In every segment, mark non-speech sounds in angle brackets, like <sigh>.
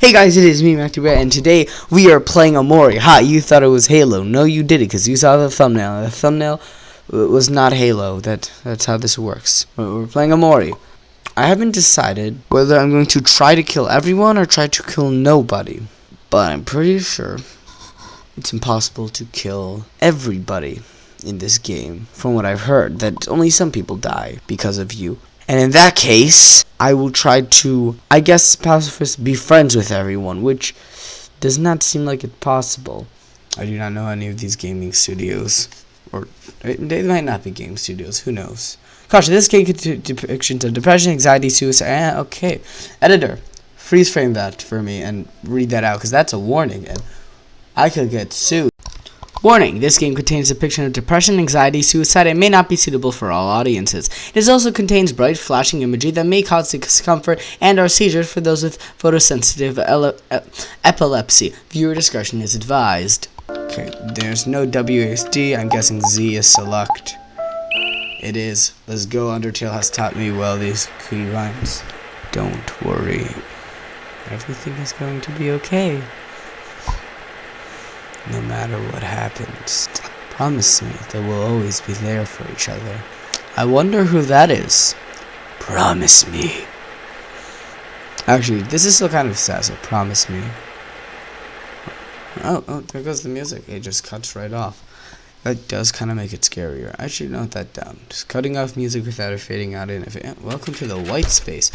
Hey guys, it is me, MacDeBear, and today we are playing Omori. Ha, you thought it was Halo. No, you didn't, because you saw the thumbnail. The thumbnail was not Halo. That That's how this works. We're playing Omori. I haven't decided whether I'm going to try to kill everyone or try to kill nobody. But I'm pretty sure it's impossible to kill everybody in this game. From what I've heard, that only some people die because of you. And in that case, I will try to, I guess, pacifist be friends with everyone, which does not seem like it's possible. I do not know any of these gaming studios, or they might not be game studios. Who knows? Gosh, this game contains depictions of depression, anxiety, suicide. Eh, okay, editor, freeze frame that for me and read that out, because that's a warning, and I could get sued. Warning, this game contains depiction of depression, anxiety, suicide, and may not be suitable for all audiences. It also contains bright, flashing imagery that may cause discomfort and or seizures for those with photosensitive epilepsy. Viewer discretion is advised. Okay, there's no WASD. I'm guessing Z is select. It is. Let's go. Undertale has taught me well these key rhymes. Don't worry. Everything is going to be okay no matter what happens. Promise me that we'll always be there for each other. I wonder who that is. Promise me. Actually, this is still kind of sad, so promise me. Oh, oh, there goes the music. It just cuts right off. That does kind of make it scarier. I should note that down. Just cutting off music without it fading out in. Welcome to the white space.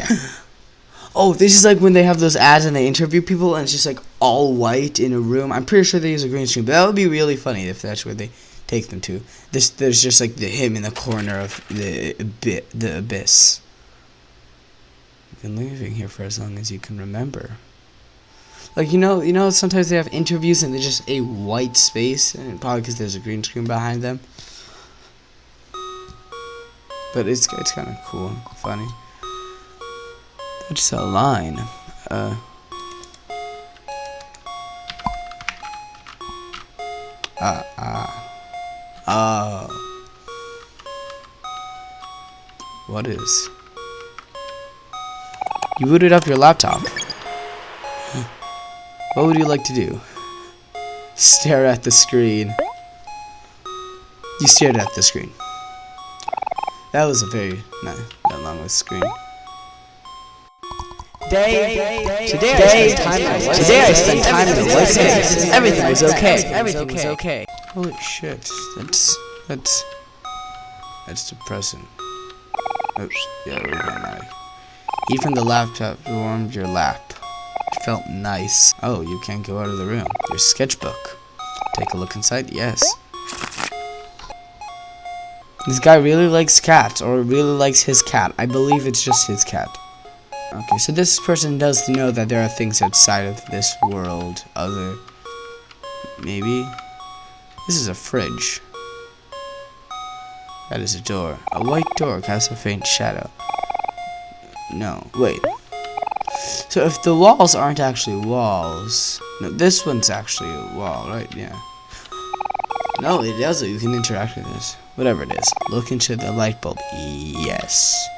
Oh, this is like when they have those ads and they interview people and it's just like all white in a room. I'm pretty sure they use a green screen, but that would be really funny if that's where they take them to. This there's just like the him in the corner of the bit the abyss. You've been living here for as long as you can remember. Like you know, you know, sometimes they have interviews and there's just a white space, and probably because there's a green screen behind them. But it's it's kind of cool, funny. It's a line. Uh. Ah, ah. Oh. What is? You booted up your laptop. What would you like to do? Stare at the screen. You stared at the screen. That was a very not, not long of a screen. Day, today, I spent time, today I spent time in the white space. Everything was okay. Everything was okay. Holy shit, that's that's that's depressing. Oops, yeah, we're going Eat from the laptop warmed your lap. It felt nice. Oh, you can't go out of the room. Your sketchbook. Take a look inside. Yes. This guy really likes cats, or really likes his cat. I believe it's just his cat. Okay, so this person does know that there are things outside of this world. Other... Maybe? This is a fridge. That is a door. A white door casts a faint shadow. No, wait. So if the walls aren't actually walls... No, this one's actually a wall, right? Yeah. No, it does You can interact with this. Whatever it is. Look into the light bulb. Yes.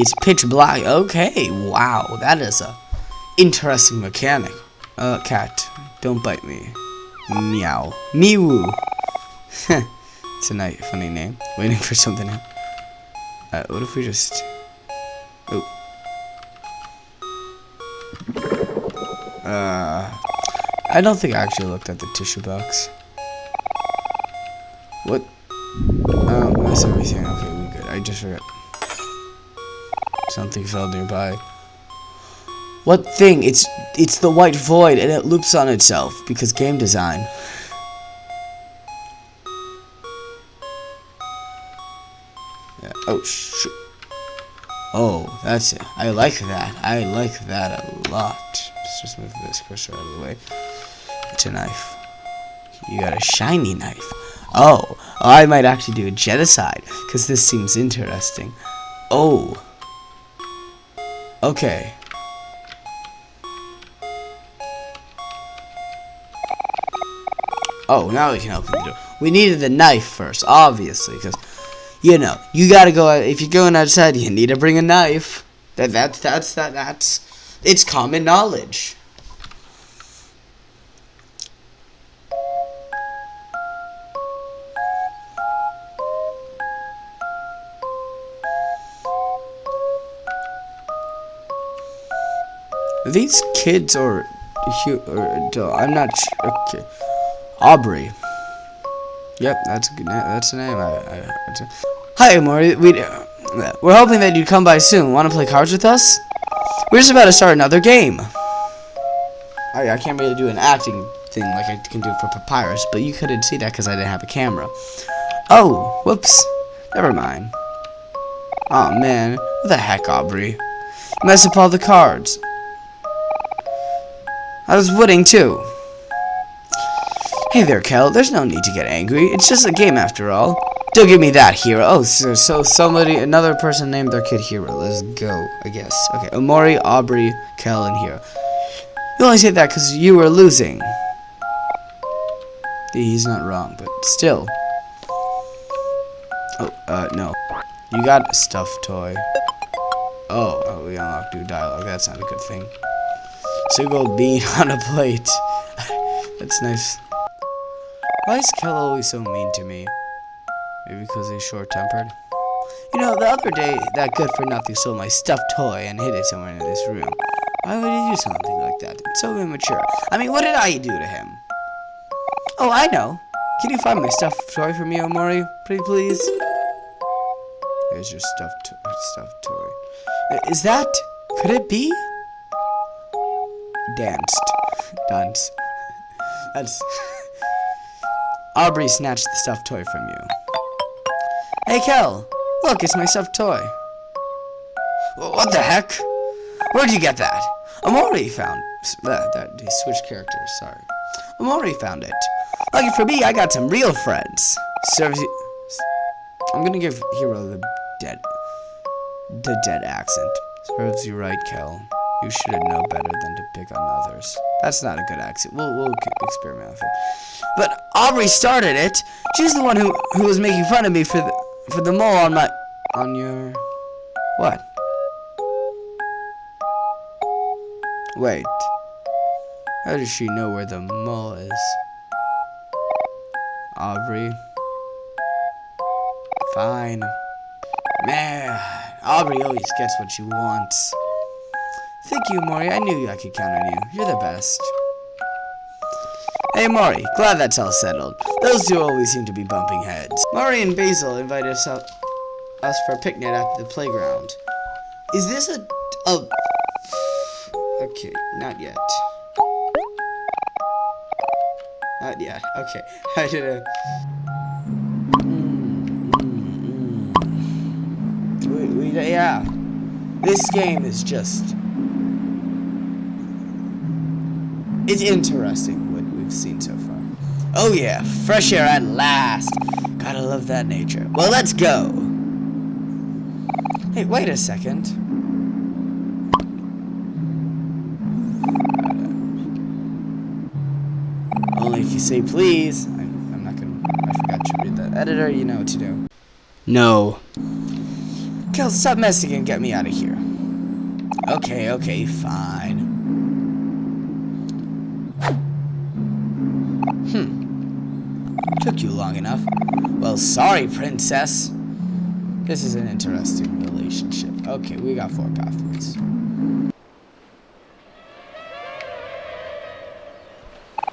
It's pitch black. Okay, wow, that is a interesting mechanic. Uh, cat, don't bite me. Meow. Mew. <laughs> it's a nice, funny name. Waiting for something. Uh, what if we just... Oh. Uh, I don't think I actually looked at the tissue box. What? Oh, that's everything. Okay, we good. I just forgot. Something fell nearby. What thing? It's it's the white void and it loops on itself because game design. Yeah. Oh shoot. Oh, that's it. I like that. I like that a lot. Let's just move this cursor out of the way. It's a knife. You got a shiny knife. Oh, I might actually do a genocide because this seems interesting. Oh. Okay. Oh, now we can open the door. We needed the knife first, obviously, because, you know, you gotta go, if you're going outside, you need to bring a knife. That that that's that that's it's common knowledge. These kids or, or I'm not. Okay. Aubrey. Yep, that's a good. That's the name. I, I, Hi, Maury. We uh, we're hoping that you'd come by soon. Want to play cards with us? We're just about to start another game. I, I can't really do an acting thing like I can do for Papyrus, but you couldn't see that because I didn't have a camera. Oh, whoops. Never mind. Oh man, what the heck, Aubrey? You messed up all the cards. I was winning too. Hey there, Kel. There's no need to get angry. It's just a game after all. Don't give me that, Hero. Oh, so, so somebody, another person named their kid Hero. Let's go, I guess. Okay, Omori, Aubrey, Kel, and Hero. You only say that because you were losing. He's not wrong, but still. Oh, uh, no. You got a stuffed toy. Oh, oh we unlocked new dialogue. That's not a good thing. Single <laughs> bean on a plate. That's nice. Why is Kel always so mean to me? Maybe because he's short-tempered? You know, the other day, that good-for-nothing stole my stuffed toy and hid it somewhere in this room. Why would he do something like that? It's so immature. I mean, what did I do to him? Oh, I know. Can you find my stuffed toy for me, Omori? Pretty please? There's your stuffed, stuffed toy. Uh, is that... Could it be? Danced. Dance. That's. <laughs> Aubrey snatched the stuffed toy from you. Hey, Kel! Look, it's my stuffed toy. What the heck? Where'd you get that? Omori found that. Uh, that he switched characters. Sorry. Omori found it. Lucky for me, I got some real friends. Serves you. I'm gonna give Hero the dead, the dead accent. Serves you right, Kel. You should know better than to pick on others. That's not a good accent. We'll, we'll experiment with it. But Aubrey started it. She's the one who, who was making fun of me for the, for the mole on my... On your... What? Wait. How does she know where the mole is? Aubrey. Fine. Man, Aubrey always gets what she wants. Thank you, Mori. I knew I could count on you. You're the best. Hey, Mori. Glad that's all settled. Those two always seem to be bumping heads. Mori and Basil invited us, up, us for a picnic at the playground. Is this a... a... Okay, not yet. Not yet. Okay. <laughs> I did a... Mm, mm, mm. We, yeah. This game is just It's interesting what we've seen so far. Oh yeah, fresh air at last. Gotta love that nature. Well, let's go. Hey, wait a second. Only if you say please. I, am not gonna. I forgot to read that. Editor, you know what to do. No. Kel, stop messing and get me out of here. Okay, okay, fine. Took you long enough. Well, sorry, princess. This is an interesting relationship. Okay, we got four pathways.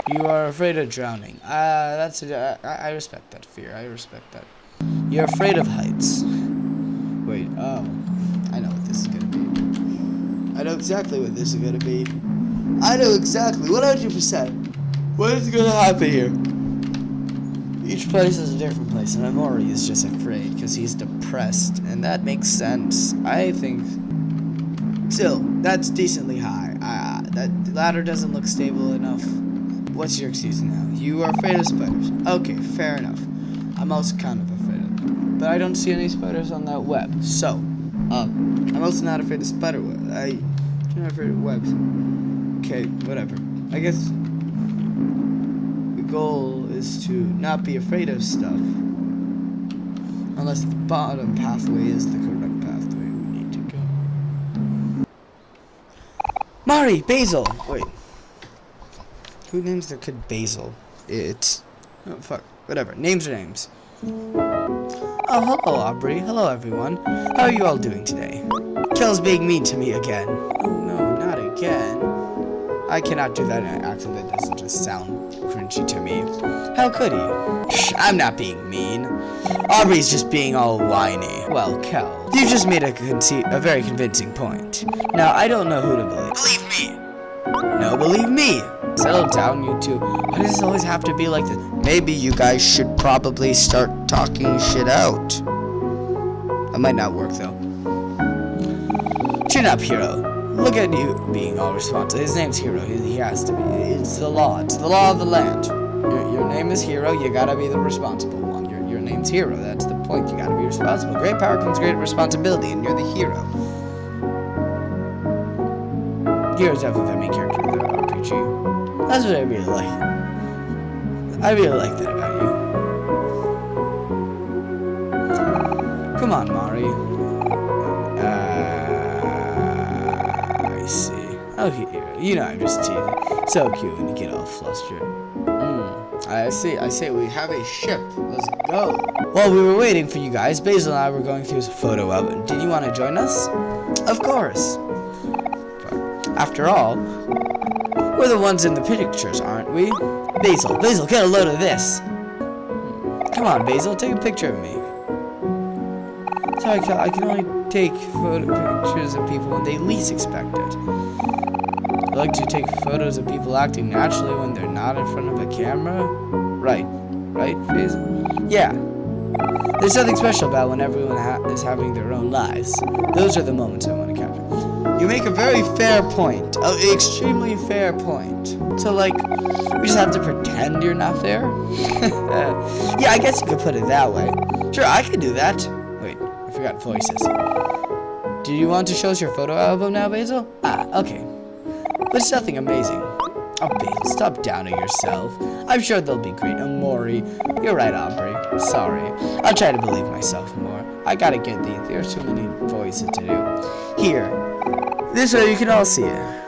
You are afraid of drowning. Uh, that's a, I, I respect that fear. I respect that. You're afraid of heights. Wait, oh. I know what this is gonna be. I know exactly what this is gonna be. I know exactly, 100%. What is gonna happen here? Each place is a different place, and Omori is just afraid because he's depressed, and that makes sense. I think. Still, that's decently high. Uh, that ladder doesn't look stable enough. What's your excuse now? You are afraid of spiders. Okay, fair enough. I'm also kind of afraid of them. But I don't see any spiders on that web. So, um, I'm also not afraid of spider web. I, I'm not afraid of webs. Okay, whatever. I guess the goal is to not be afraid of stuff. Unless the bottom pathway is the correct pathway we need to go. Mari, Basil. Wait. Who names their kid Basil? It's. Oh, fuck. Whatever. Names are names. Oh, hello, Aubrey. Hello, everyone. How are you all doing today? Kel's being mean to me again. Oh, no, not again. I cannot do that in an accent that doesn't just sound cringy to me. How could he? I'm not being mean. Aubrey's just being all whiny. Well, Kel, you just made a, a very convincing point. Now, I don't know who to believe. Believe me! No, believe me! Settle down, you two. Why does it always have to be like this? Maybe you guys should probably start talking shit out. That might not work, though. Chin up, Hero. Look at you being all responsible. His name's Hero. He, he, has to be. It's the law. It's the law of the land. Your, your name is Hero. You gotta be the responsible one. Your, your name's Hero. That's the point. You gotta be responsible. Great power comes great responsibility, and you're the hero. Hero's definitely the main character of the RPG. That's what I really like. I really like that about you. Come on, Mari. Oh, here, you know I'm just teasing. So cute when you get all flustered. Mm, I see, I say we have a ship. Let's go. While we were waiting for you guys, Basil and I were going through a photo album. Did you want to join us? Of course. After all, we're the ones in the pictures, aren't we? Basil, Basil, get a load of this. Come on, Basil, take a picture of me. Sorry, I can only take photo pictures of people when they least expect it. I like to take photos of people acting naturally when they're not in front of a camera. Right. Right, Basil? Yeah. There's something special about when everyone ha is having their own lives. Those are the moments I want to capture. You make a very fair point. An extremely fair point. So, like, we just have to pretend you're not there? <laughs> yeah, I guess you could put it that way. Sure, I could do that. Wait, I forgot voices. Do you want to show us your photo album now, Basil? Ah, okay. It's nothing amazing. Oh, Basil, stop downing yourself. I'm sure they'll be great. Omori, you're right, Aubrey. Sorry. I'll try to believe myself more. I gotta get these. There's too many voices to do. Here. This way you can all see it.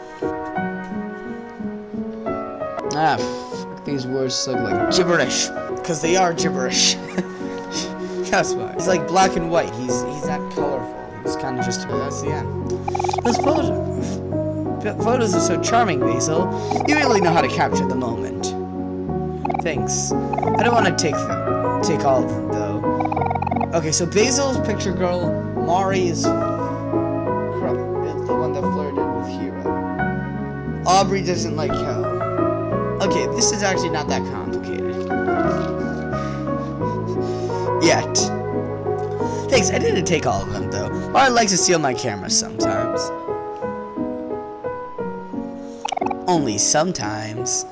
Ah, fuck, these words look like gibberish. Because they are gibberish. <laughs> That's why. He's like black and white. He's he's not colorful. He's kind of just... That's the end. Let's pose photos are so charming, Basil. You really know how to capture the moment. Thanks. I don't want to take them. Take all of them, though. Okay, so Basil's picture girl, Mari is the one that flirted with Hero. Aubrey doesn't like Kel. Okay, this is actually not that complicated. Yet. Thanks, I didn't take all of them, though. Mari likes to steal my camera sometimes. Only sometimes.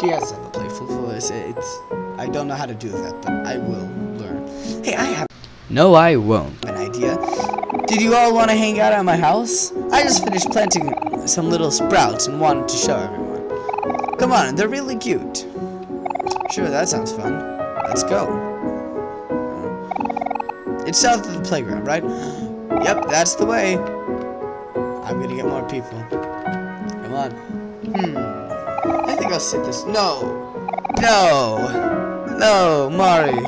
She has to have a playful voice. It's I don't know how to do that, but I will learn. Hey, I have No, I won't. An idea. Did you all want to hang out at my house? I just finished planting some little sprouts and wanted to show everyone. Come on, they're really cute. Sure, that sounds fun. Let's go. It's south of the playground, right? Yep, that's the way. I'm gonna get more people. Come on. Hmm. I think I'll sit this. No. No. No, Mari.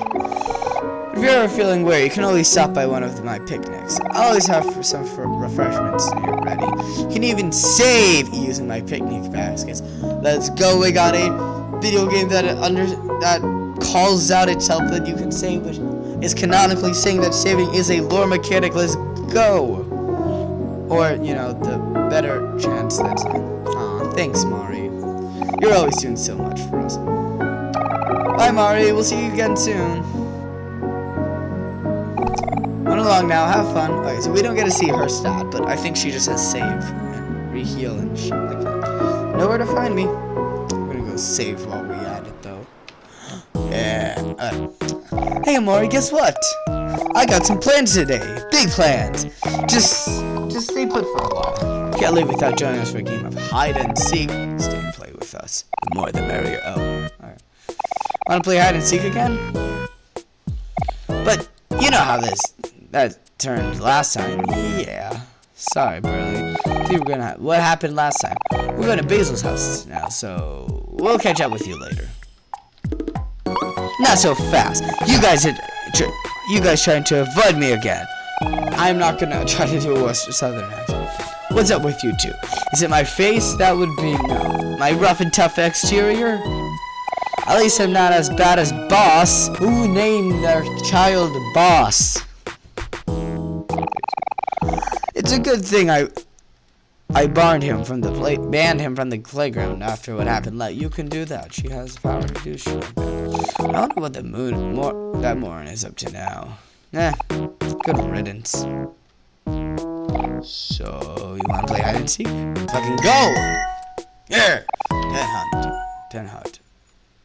If you're ever feeling weary, you can always stop by one of my picnics. I always have some refreshments here ready. You can even save using my picnic baskets. Let's go. We got a video game that under that calls out itself that you can save, which is canonically saying that saving is a lore mechanic. Let's go. Or, you know, the better chance that's Thanks, Mari. You're always doing so much for us. Bye, Mari. We'll see you again soon. Run along now. Have fun. Okay, so we don't get to see her stat, but I think she just has save and reheal and shit like that. Nowhere to find me. I'm gonna go save while we at it, though. <gasps> Yeah. Hey, Mari, guess what? I got some plans today. Big plans. Just, just stay put for a while. Can't leave without joining us for a game of hide and seek. Stay and play with us. The more the merrier. Oh, alright. Wanna play hide and seek again? But you know how this that turned last time. Yeah. Sorry, Burley. Think we're gonna. What happened last time? We're going to Basil's house now, so we'll catch up with you later. Not so fast. You guys are. You guys trying to avoid me again. I'm not gonna <laughs> try to do a Western Southern accent. What's up with you two? Is it my face? That would be no. My rough and tough exterior? At least I'm not as bad as Boss. Who named their child Boss? It's a good thing I I barred him from the play banned him from the playground after what happened. Let you can do that. She has the power to do shit like. I wonder what the moon more that Morin is up to now. Eh, good riddance. So you wanna play hide and seek? Fucking go! Yeah! Ten hunt. Ten hunt.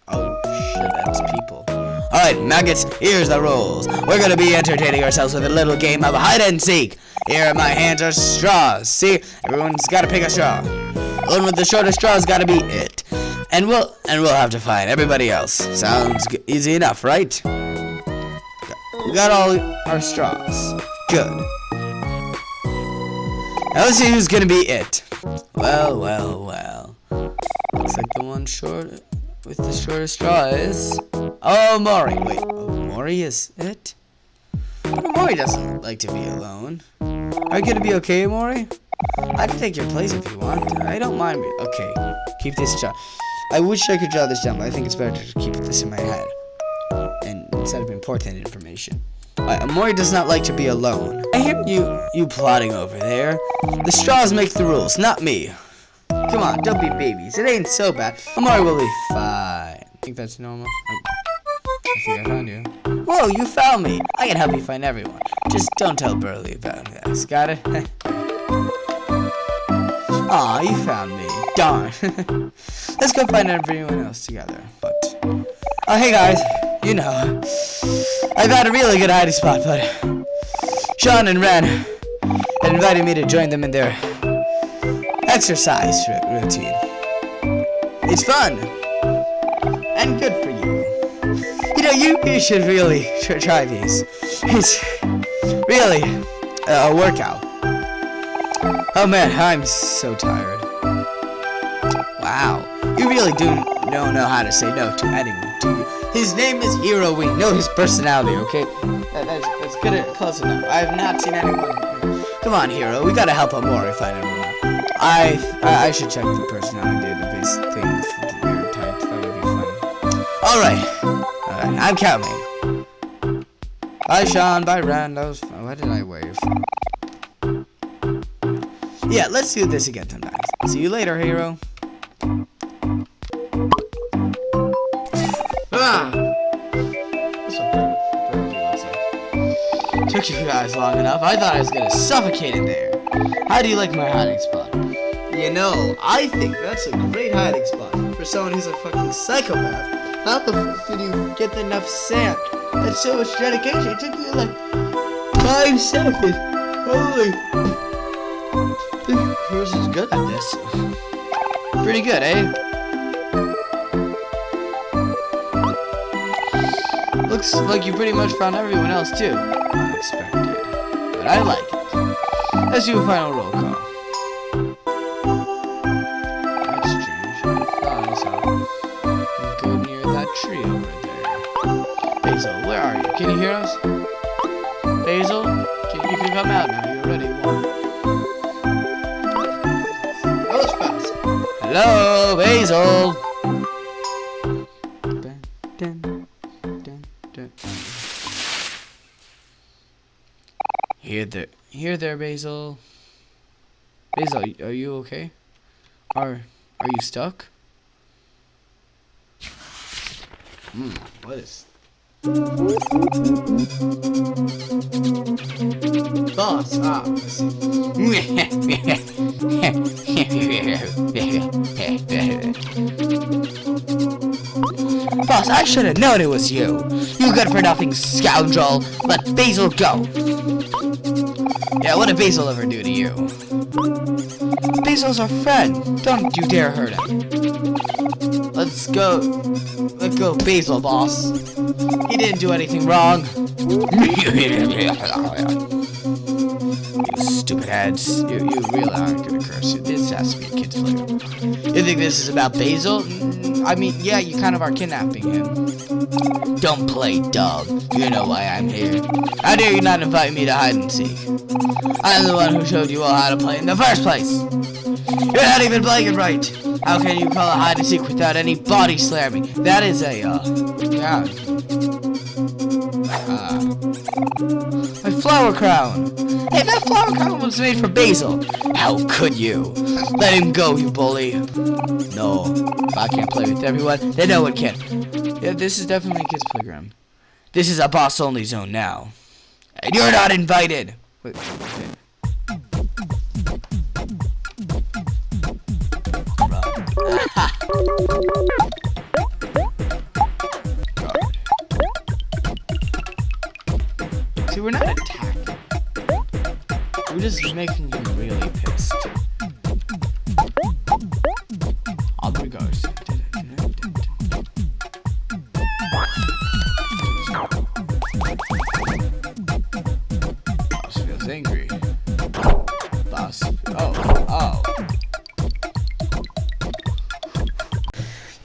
Oh shit, that's people. Alright, maggots, here's the rules. We're gonna be entertaining ourselves with a little game of hide and seek. Here, my hands are straws. See, everyone's gotta pick a straw. The one with the shortest straw's gotta be it. And we'll and we'll have to find everybody else. Sounds easy enough, right? We got all our straws. Good. Let's see who's gonna be it. Well, well, well. Looks like the one short with the shortest straw is. Oh, Maury. Wait, oh, Maury is it? But Maury doesn't like to be alone. Are you gonna be okay, Maury? I can take your place if you want. I don't mind. Me. Okay, keep this straw. I wish I could draw this down, but I think it's better to keep this in my head. And instead of important information. Uh, Maury does not like to be alone. I hear you you plotting over there. The straws make the rules, not me. Come on, don't be babies. It ain't so bad. Omori will be fine. I think that's normal. I, I think I found you. Whoa, you found me. I can help you find everyone. Just don't tell Burley about this. Got it? <laughs> Aw, you found me. Darn. <laughs> Let's go find everyone else together. But, oh, hey guys. You know, I've had a really good hiding spot, but Sean and Ren had invited me to join them in their exercise routine. It's fun and good for you. You know, you, you should really tr- try these. It's really a workout. Oh man, I'm so tired. Wow, you really do don't know how to say no to anyone? His name is Hero. We know his personality, okay? That, that's, that's good, close enough. I have not seen anyone. Come on, Hero. We gotta help Amori find everyone. I, I I should check the personality database thing type. That would be fun. All right, all right. I'm counting. Bye, Sean. Bye, was fun. Why did I wave? Yeah, let's do this again sometime. See you later, hero. You guys long enough. I thought I was gonna suffocate in there. How do you like my hiding spot? You know, I think that's a great hiding spot for someone who's a fucking psychopath. How the fuck did you get enough sand? That's so much dedication. It took you like five seconds. Holy. This person's good at this. Pretty good, eh? Looks like you pretty much found everyone else too. Unexpected. But I like it. Let's do a final roll call. That's. I thought I saw go near that tree over there. Basil, where are you? Can you hear us? Basil? Can, you can come out now. You're ready. Hello, Basil! There, here there, Basil. Basil, are you okay? Are are you stuck? Hmm. What is? Boss. Ah. Boss, I should have known it was you. You good for nothing scoundrel. Let Basil go. Yeah, what did Basil ever do to you? Basil's our friend. Don't you dare hurt him. Let's go. Let's go, Basil, boss. He didn't do anything wrong. <laughs> you stupid heads. you, you really aren't gonna curse. This has to be a kid's playroom. You think this is about Basil? Mm, I mean, yeah, you kind of are kidnapping him. Don't play dumb. You know why I'm here. How dare you not invite me to hide and seek? I'm the one who showed you all how to play in the first place. You're not even playing it right. How can you call hide and seek without any body slamming? That is a, uh, yeah. Uh, a flower crown. Hey, that flower crown was made for Basil. How could you? Let him go, you bully. No, I can't play with everyone, then no one can. Yeah, this is definitely a kid's playground. This is a boss-only zone now. And you're not invited. Wait, okay. See, we're not attacking. We're just making him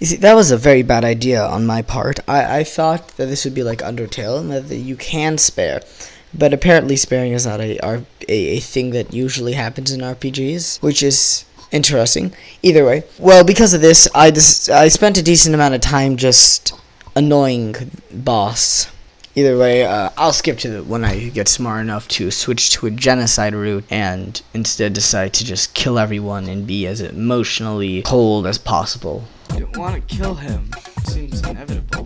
You see, that was a very bad idea on my part. I, I thought that this would be like Undertale and that you can spare. But apparently sparing is not a, a, a thing that usually happens in RPGs, which is interesting. Either way. Well, because of this, I, just, I spent a decent amount of time just annoying boss. Either way, uh, I'll skip to the, when I get smart enough to switch to a genocide route and instead decide to just kill everyone and be as emotionally cold as possible. I don't want to kill him. Seems inevitable.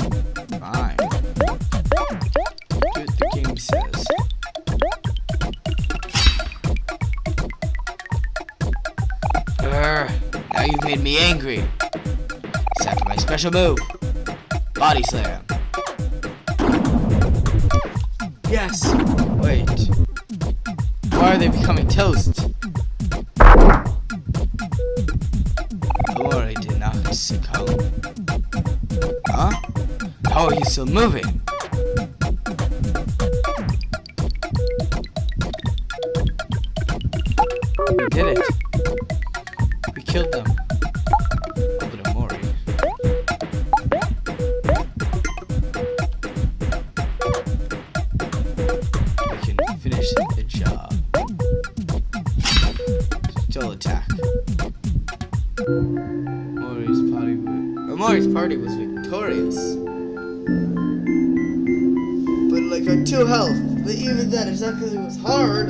Fine. Do what the game says. Urgh, now you've made me angry. It's after my special move. Body slam. Yes! Wait. Why are they becoming toast? Succumb. Huh? How are you still moving? Did it. It's not because it was hard.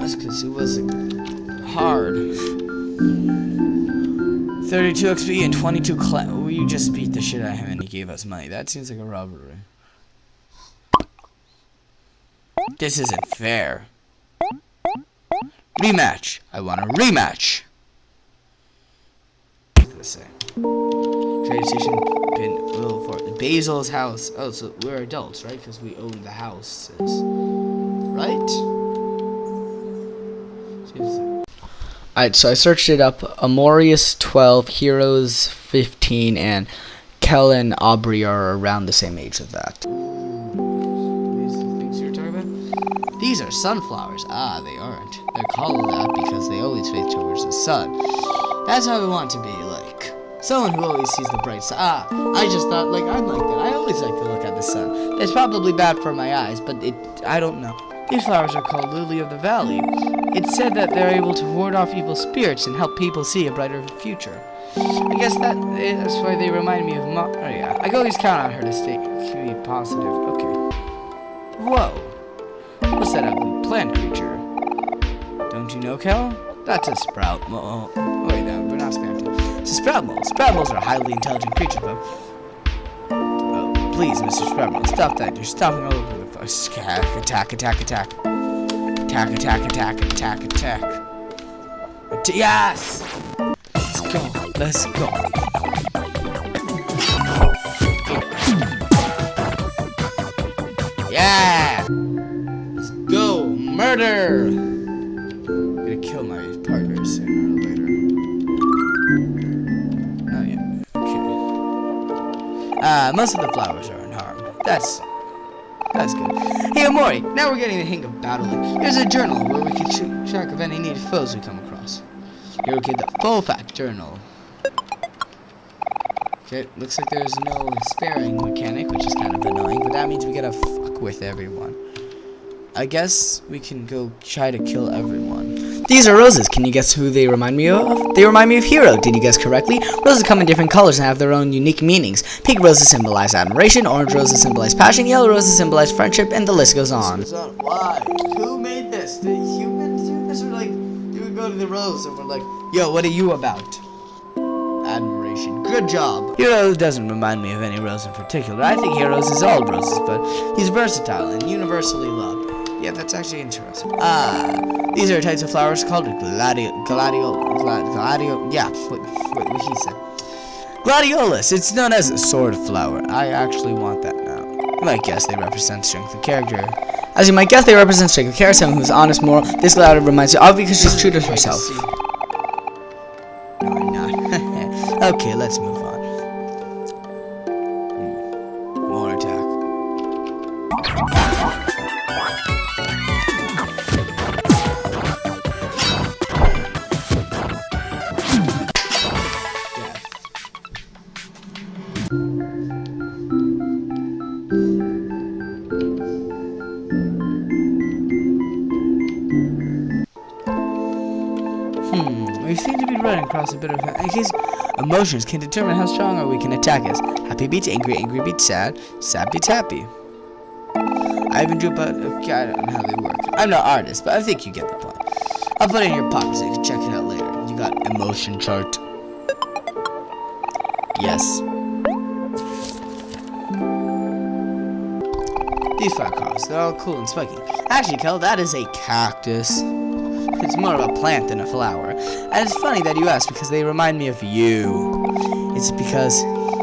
That's because it wasn't hard. 32 XP and 22 cla- We just beat the shit out of him and he gave us money. That seems like a robbery. This isn't fair. Rematch. I want a rematch. Say. Train station pin Basil's house. Oh, so we're adults, right? Because we own the houses. Right? Alright, so I searched it up. Amorius 12, Heroes 15, and Kellen Aubrey are around the same age as that. These are the things you're talking about? These are sunflowers. Ah, they aren't. They're called that because they always face towards the sun. That's how we want to be. Someone who always sees the bright side. Ah, I just thought, like, I'm like that. I always like to look at the sun. It's probably bad for my eyes, but it, I don't know. These flowers are called Lily of the Valley. It's said that they're able to ward off evil spirits and help people see a brighter future. I guess that that's why they remind me of Ma- Oh yeah, I can always count on her to stay to be positive. Okay. Whoa. What's that ugly plant creature? Don't you know, Kel? That's a sprout. Oh, wait, no, we're not spouting. A sprout mole. Sprout moles are highly intelligent creatures, but... Oh, please, Mr. Sprout mole, stop that. You're stomping all over the place. Attack, attack, attack, attack. Attack, attack, attack, attack, attack. At yes! Let's go. Let's go. Yeah! Let's go. Murder! Uh, most of the flowers are unharmed. That's That's good. Hey, Omori, now we're getting the hang of battling. Here's a journal where we can track of any needed foes we come across. Here we get the full fact journal. Okay, looks like there's no sparing mechanic, which is kind of annoying, but that means we gotta fuck with everyone. I guess we can go try to kill everyone. These are roses. Can you guess who they remind me of? They remind me of Hero. Did you guess correctly? Roses come in different colors and have their own unique meanings. Pink roses symbolize admiration, orange roses symbolize passion, yellow roses symbolize friendship, and the list goes on. Why? Who made this? The humans do this? Or like, you would go to the rose and we're like, yo, what are you about? Admiration. Good job. Hero doesn't remind me of any rose in particular. I think Heroes is all roses, but he's versatile and universally loved. Yeah, that's actually interesting. Ah, these are types of flowers called gladio, gladio, gladio. Yeah, what, what, what he said. Gladiolus. It's known as a sword flower. I actually want that now. You might guess they represent strength of character. As you might guess, they represent strength of character. Someone who's honest, moral. This gladiator reminds you of because she's true to herself. No, I'm not. <laughs> okay, let's move across a bit of case emotions can determine how strong or we can attack us. Happy beats angry, angry beats sad, sad beats happy. I even drew but okay, I don't know how they work. I'm no artist, but I think you get the point. I'll put it in your pocket so you can check it out later. You got emotion chart. Yes. These five cars, they're all cool and spiky. Actually, Kel, that is a cactus. It's more of a plant than a flower. And it's funny that you ask because they remind me of you. It's because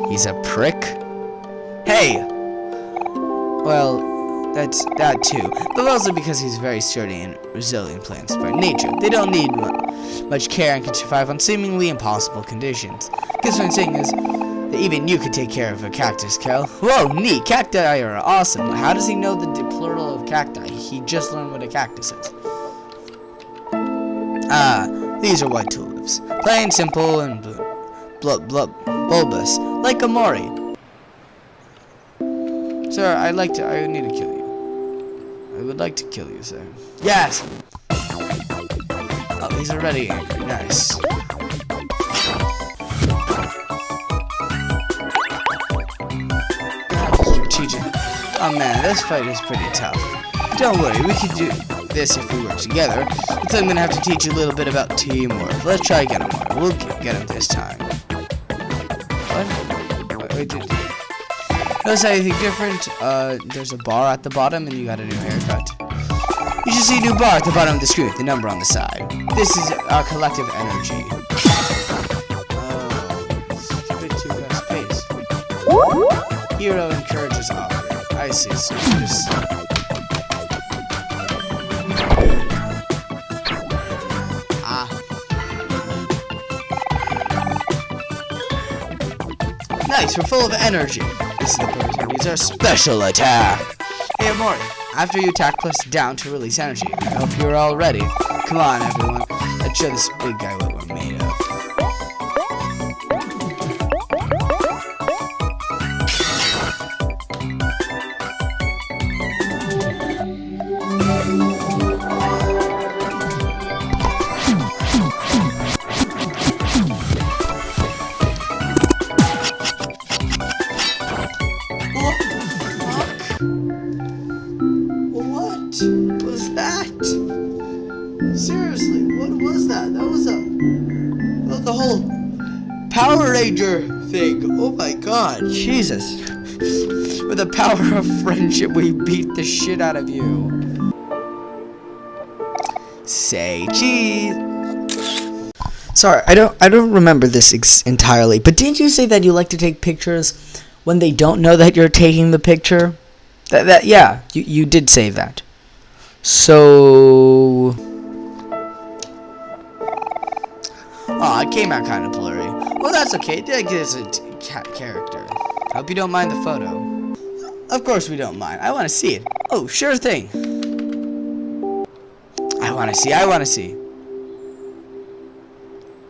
he's a prick. Hey! Well, that's that too. But also because he's very sturdy and resilient plants by nature. They don't need mu much care and can survive on seemingly impossible conditions. Guess what I'm saying is that even you could take care of a cactus, Kel. Whoa, neat! Cacti are awesome. How does he know the plural of cacti? He just learned what a cactus is. Ah, these are white tulips. Plain, simple, and bl bl bulbous, like a mori. Sir, I'd like to. I need to kill you. I would like to kill you, sir. Yes. Oh, he's already angry. Nice. Strategic. Oh man, this fight is pretty tough. Don't worry, we could do this if we work together. But I'm gonna have to teach you a little bit about teamwork. Let's try again. We'll get him this time. What? Wait, did, notice anything different? Uh, there's a bar at the bottom, and you got a new haircut. You should see a new bar at the bottom of the screen the number on the side. This is our collective energy. <laughs> Oh. Hero encourages others. I see. So Nice, we're full of energy. This is the perfect time to use our special attack. Hey, Omori, after you attack, press down to release energy. I hope you're all ready. Come on, everyone. Let's show this big guy what Jesus. With the power of friendship, we beat the shit out of you. Say cheese. Sorry, I don't I don't remember this entirely, but didn't you say that you like to take pictures when they don't know that you're taking the picture? That, that yeah, you, you did say that. So Oh, it came out kind of blurry. Well, that's okay. That gives it ca Hope you don't mind the photo. Of course we don't mind. I want to see it. Oh, sure thing. I want to see. I want to see.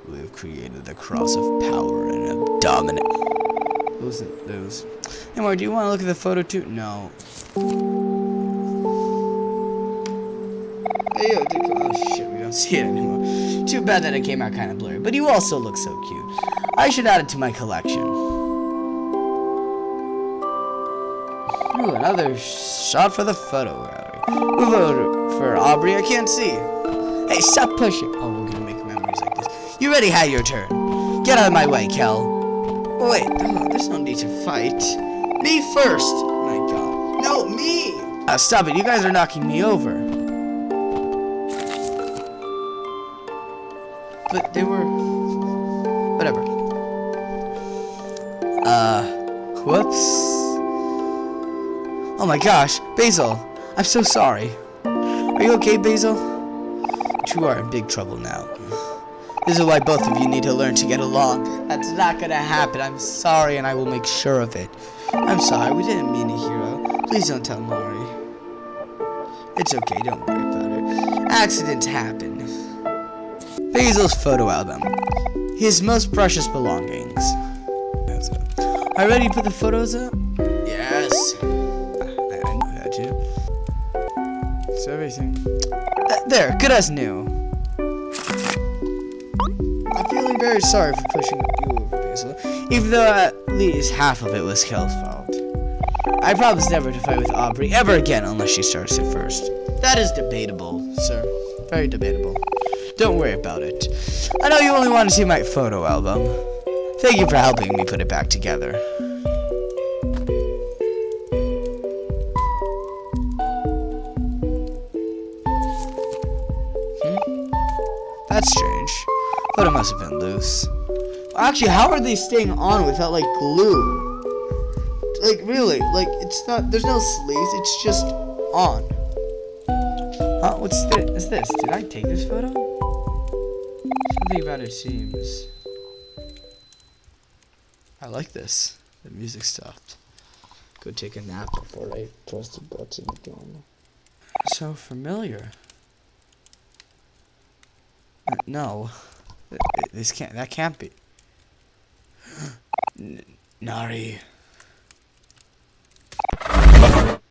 We have created the cross of power and have dominant. Those, those. Hey, Mark, do you want to look at the photo too? No. Hey, yo, oh shit, we don't see it anymore. Too bad that it came out kind of blurry, but you also look so cute. I should add it to my collection. Ooh, another shot for the photo gallery. Voted for Aubrey? I can't see. Hey, stop pushing. Oh, we're gonna make memories like this. You already had your turn. Get out of my way, Kel. Wait, oh, there's no need to fight. Me first. My god. No, me. Uh, stop it. You guys are knocking me over. But they were... Whatever. Uh... Whoops. Oh my gosh, Basil! I'm so sorry. Are you okay, Basil? You are in big trouble now. This is why both of you need to learn to get along. That's not gonna happen. I'm sorry, and I will make sure of it. I'm sorry, we didn't mean it, Hero. Please don't tell Mari. It's okay, don't worry about it. Accidents happen. Basil's photo album. His most precious belongings. Are you ready to put the photos up? It's everything. Th there, good as new. I'm feeling very sorry for pushing you over, Basil. Even though at least half of it was Kel's fault. I promise never to fight with Aubrey ever again unless she starts it first. That is debatable, sir. Very debatable. Don't worry about it. I know you only want to see my photo album. Thank you for helping me put it back together. That's strange. Photo must have been loose. Actually, how are they staying on without, like, glue? Like, really? Like, it's not, there's no sleeves, it's just on. Huh? What's this? Is this? Did I take this photo? Something about it seems... I like this. The music stopped. Go take a nap before I press the button again. So familiar. No. This can't, that can't be. <gasps> N Mari.